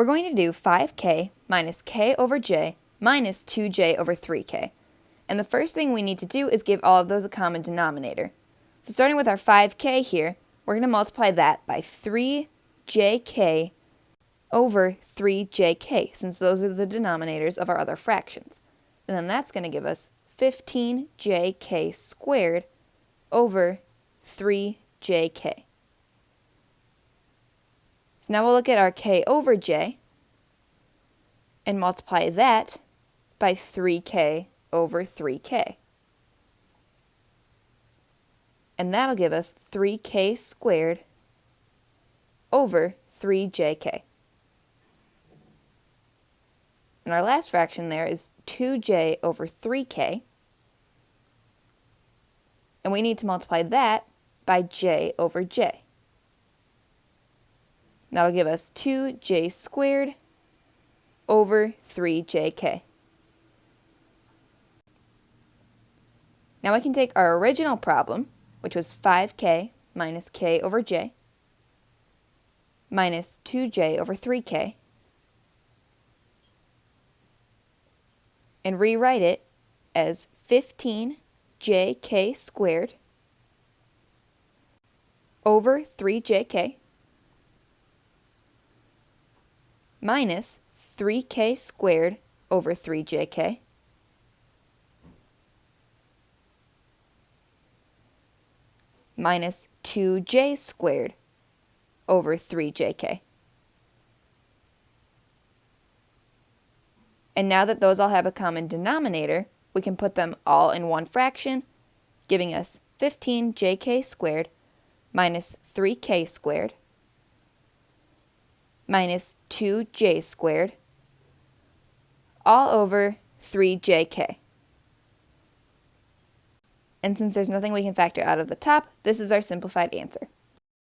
we're going to do 5k minus k over j minus 2j over 3k. And the first thing we need to do is give all of those a common denominator. So starting with our 5k here, we're going to multiply that by 3jk over 3jk, since those are the denominators of our other fractions. And then that's going to give us 15jk squared over 3jk. So now we'll look at our k over j and multiply that by 3k over 3k. And that'll give us 3k squared over 3jk. And our last fraction there is 2j over 3k. And we need to multiply that by j over j. That'll give us 2j squared over 3jk. Now I can take our original problem, which was 5k minus k over j, minus 2j over 3k, and rewrite it as 15jk squared over 3jk minus 3k squared over 3jk minus 2j squared over 3jk. And now that those all have a common denominator, we can put them all in one fraction, giving us 15jk squared minus 3k squared minus 2j squared all over 3jk. And since there's nothing we can factor out of the top, this is our simplified answer.